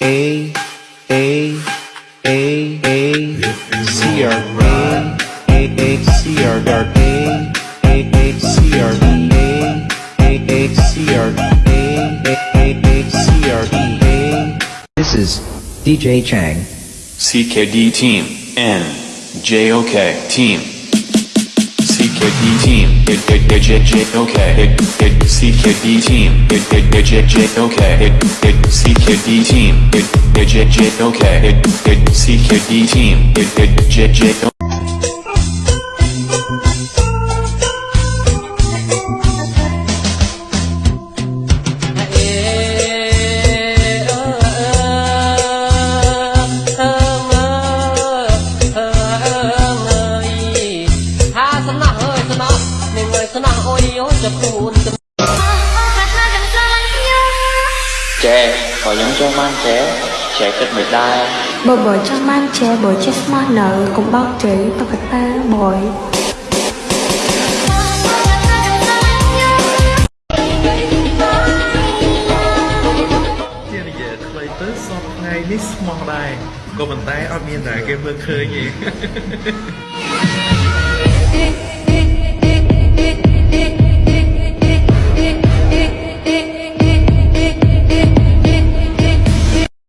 A A A A C R A A A C R dart A A A C R E A A A C R A A A A C R E A This is DJ Chang. CKD Team N JOK Team CKD Team it it it J J OK it it CKD Team it it J J OK it it CKD Team it it J J OK it it CKD Team it it J J Trẻ, có những cho man trẻ, trẻ kết mệt đai. Bộ bởi cho man trẻ bởi chết mơ nợ cũng bao trí và vật ta bởi Miss Mordai Cô mình tay ở miền này game mơ khơi gì